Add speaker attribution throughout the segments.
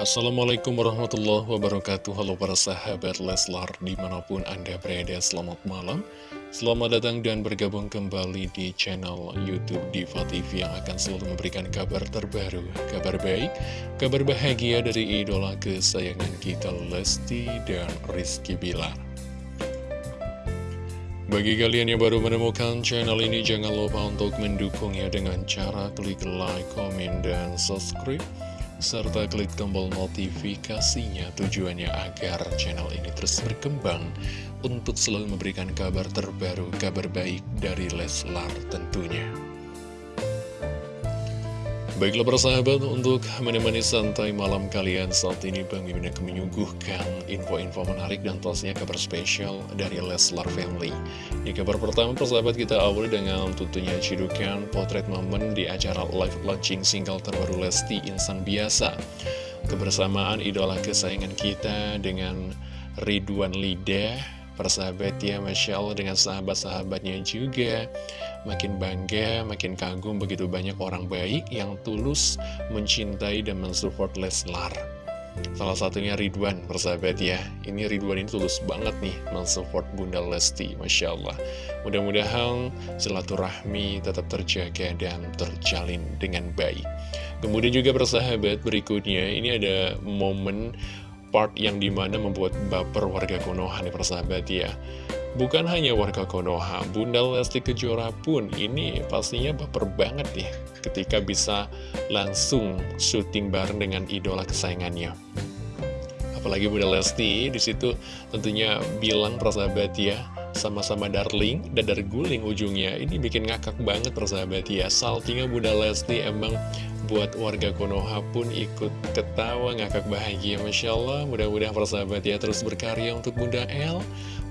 Speaker 1: Assalamualaikum warahmatullahi wabarakatuh. Halo para sahabat Leslar Di mana pun anda berada selamat malam. Selamat datang dan bergabung kembali di channel Youtube Diva TV Yang akan selalu memberikan kabar terbaru Kabar baik, kabar bahagia dari idola kesayangan kita Lesti dan Rizky Bilar. Bagi kalian yang baru menemukan channel ini, jangan lupa untuk mendukungnya dengan cara klik like, komen, dan subscribe serta klik tombol notifikasinya tujuannya agar channel ini terus berkembang untuk selalu memberikan kabar terbaru, kabar baik dari Leslar tentunya. Baiklah persahabat, untuk menemani santai malam kalian saat ini Bang Mimin akan menyuguhkan info-info menarik dan tentunya kabar spesial dari Leslar Family. Di kabar pertama persahabat kita awali dengan tentunya cidukan potret momen di acara live launching single terbaru Lesti Insan Biasa. Kebersamaan idola kesayangan kita dengan Ridwan Lidah persahabat ya Masya Allah dengan sahabat-sahabatnya juga Makin bangga, makin kagum begitu banyak orang baik yang tulus mencintai dan mensupport Leslar. Salah satunya Ridwan persahabat ya. Ini Ridwan ini tulus banget nih mensupport Bunda Lesti Masya Allah. Mudah-mudahan silaturahmi tetap terjaga dan terjalin dengan baik. Kemudian juga persahabat berikutnya Ini ada momen part yang di mana membuat baper warga Konoha nih persahabat ya Bukan hanya warga Konoha, Bunda Lesti Kejora pun ini pastinya baper banget nih ketika bisa langsung syuting bareng dengan idola kesayangannya. Apalagi Bunda Lesti di situ tentunya bilang persahabat ya, sama-sama darling, dadar guling ujungnya. Ini bikin ngakak banget persahabat ya. Saltingnya Bunda Lesti emang buat warga Konoha pun ikut ketawa ngakak bahagia Masya Allah mudah-mudahan persahabat ya terus berkarya untuk Bunda El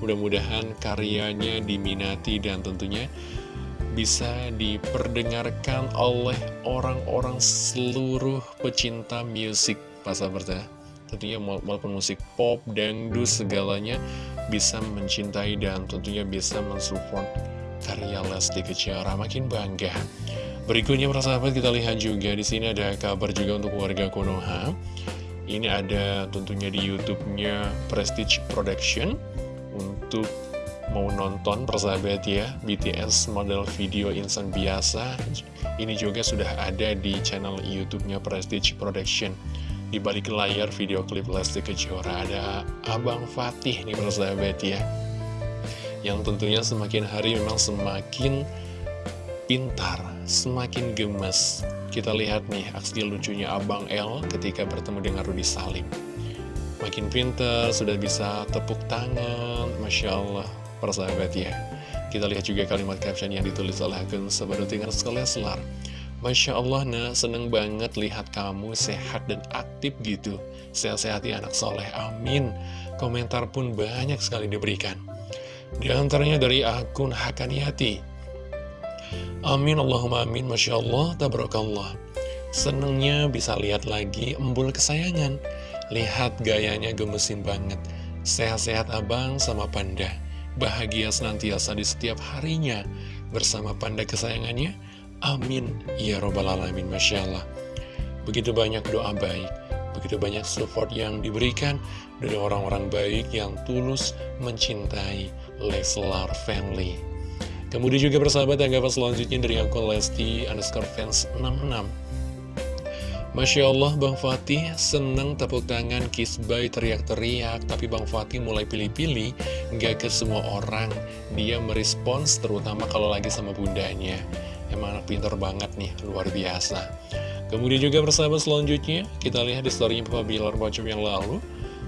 Speaker 1: mudah-mudahan karyanya diminati dan tentunya bisa diperdengarkan oleh orang-orang seluruh pecinta musik sahabat ya tentunya walaupun musik pop, dangdut, segalanya bisa mencintai dan tentunya bisa mensupport karya Lesti Keciara makin bangga Berikutnya persahabat kita lihat juga di sini ada kabar juga untuk warga Konoha. Ini ada tentunya di YouTube-nya Prestige Production untuk mau nonton persahabat ya BTS model video insan biasa. Ini juga sudah ada di channel YouTube-nya Prestige Production. Di balik layar video klip Lesti Kejora ada Abang Fatih nih persahabat ya. Yang tentunya semakin hari memang semakin pintar, semakin gemes. Kita lihat nih aksi lucunya Abang L ketika bertemu dengan Rudi Salim. Makin pintar, sudah bisa tepuk tangan, Masya Allah, persahabat ya. Kita lihat juga kalimat caption yang ditulis oleh akun Sebadutingan Skoleslar. Masya Allah, nah seneng banget lihat kamu sehat dan aktif gitu. Sehat-sehat ya anak soleh, amin. Komentar pun banyak sekali diberikan. Di antaranya dari akun Hakaniati. Amin Allahumma amin Masya Allah Tabarakallah Senengnya bisa lihat lagi embul kesayangan Lihat gayanya gemesin banget Sehat-sehat abang sama panda Bahagia senantiasa di setiap harinya Bersama panda kesayangannya Amin. Ya Robbal Alamin Masya Allah. Begitu banyak doa baik Begitu banyak support yang diberikan Dari orang-orang baik yang tulus mencintai Leslar Family. Kemudian juga bersahabat tanggapan selanjutnya dari akun Lesti underscore fans 66 Masya Allah Bang Fatih seneng tepuk tangan kiss by teriak-teriak. Tapi Bang Fatih mulai pilih-pilih Nggak ke semua orang. Dia merespons terutama kalau lagi sama bundanya Emang anak pintar banget nih luar biasa. Kemudian juga bersahabat selanjutnya Kita lihat di storynya Papa Bilar Bocum yang lalu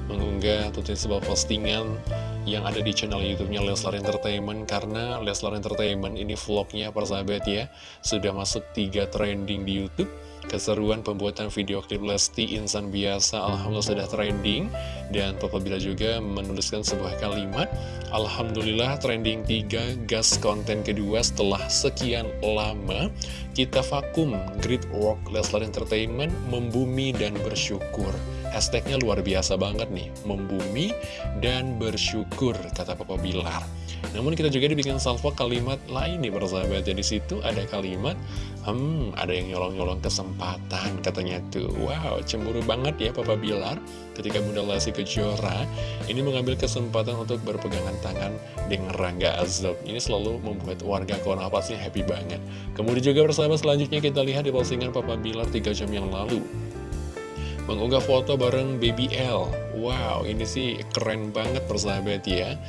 Speaker 1: Mengunggah tentunya sebuah postingan yang ada di channel YouTube-nya Leslar Entertainment karena Leslar Entertainment ini vlognya persahabat ya sudah masuk tiga trending di YouTube. Keseruan pembuatan video klip Lesti Insan Biasa Alhamdulillah sudah trending. Dan Papa Bila juga menuliskan sebuah kalimat Alhamdulillah trending 3 gas konten kedua setelah sekian lama. Kita vakum great work Leslar Entertainment membumi dan bersyukur Hashtagnya luar biasa banget nih, membumi dan bersyukur, kata Papa Bilar. Namun kita juga dibikin salvo kalimat lain nih persahabat. Jadi situ ada kalimat, hmm, ada yang nyolong-nyolong kesempatan katanya tuh. Wow, cemburu banget ya Papa Bilar ketika Bunda Lesti Kejora ini mengambil kesempatan untuk berpegangan tangan dengan Rangga Azab. Ini selalu membuat warga Kona pasti happy banget. Kemudian juga bersama selanjutnya kita lihat di postingan Papa Bilar 3 jam yang lalu mengunggah foto bareng Baby L. Wow, ini sih keren banget persahabat ya.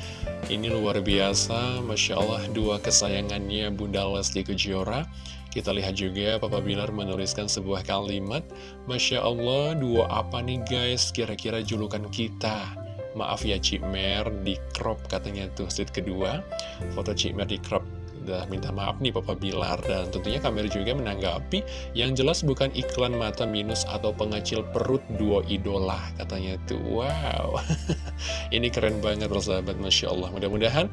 Speaker 1: Ini luar biasa, Masya Allah dua kesayangannya Bunda Lesti Kejora. Kita lihat juga Papa Bilar menuliskan sebuah kalimat. Masya Allah, dua apa nih guys? Kira-kira julukan kita. Maaf ya Cik Mer, di crop katanya tuh set kedua. Foto Cik Mer di crop udah minta maaf nih Papa Bilar. Dan tentunya kamera juga menanggapi yang jelas bukan iklan mata minus atau pengecil perut dua idola katanya tuh. Wow. Ini keren banget persahabat. Masya Allah. Mudah-mudahan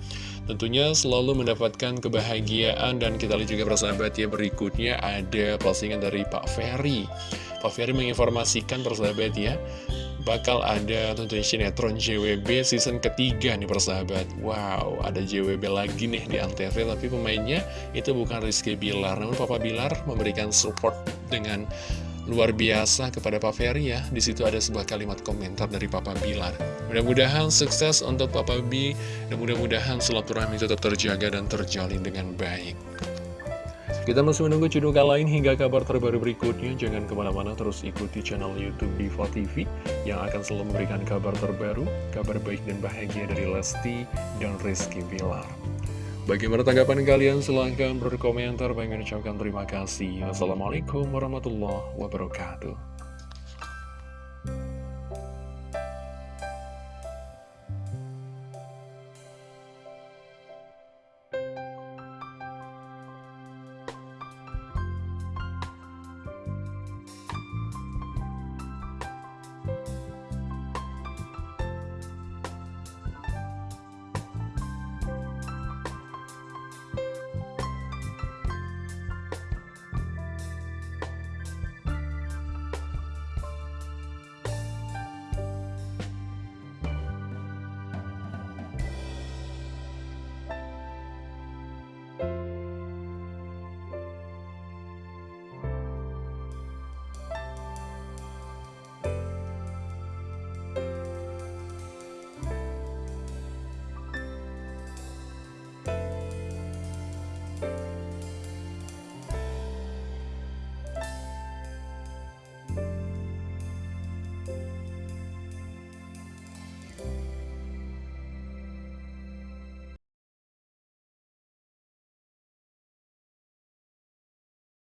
Speaker 1: tentunya selalu mendapatkan kebahagiaan. Dan kita lihat juga persahabat ya berikutnya ada postingan dari Pak Ferry. Pak Ferry menginformasikan persahabat ya bakal ada tentunya sinetron JWB season ketiga nih persahabat. Wow, ada JWB lagi nih di Antv tapi pemainnya itu bukan Rizky Bilar. Namun Papa Bilar memberikan support dengan luar biasa kepada Pak Ferry ya. Di situ ada sebuah kalimat komentar dari Papa Bilar. Mudah-mudahan sukses untuk Papa B Dan mudah-mudahan silaturahmi tetap terjaga dan terjalin dengan baik kita masih menunggu cedukan lain hingga kabar terbaru berikutnya. Jangan ke mana-mana terus ikuti channel Youtube Diva TV yang akan selalu memberikan kabar terbaru, kabar baik dan bahagia dari Lesti dan Rizky Bilar. Bagaimana tanggapan kalian? Silahkan berkomentar. Pengen ucapkan terima kasih. Wassalamualaikum warahmatullahi wabarakatuh.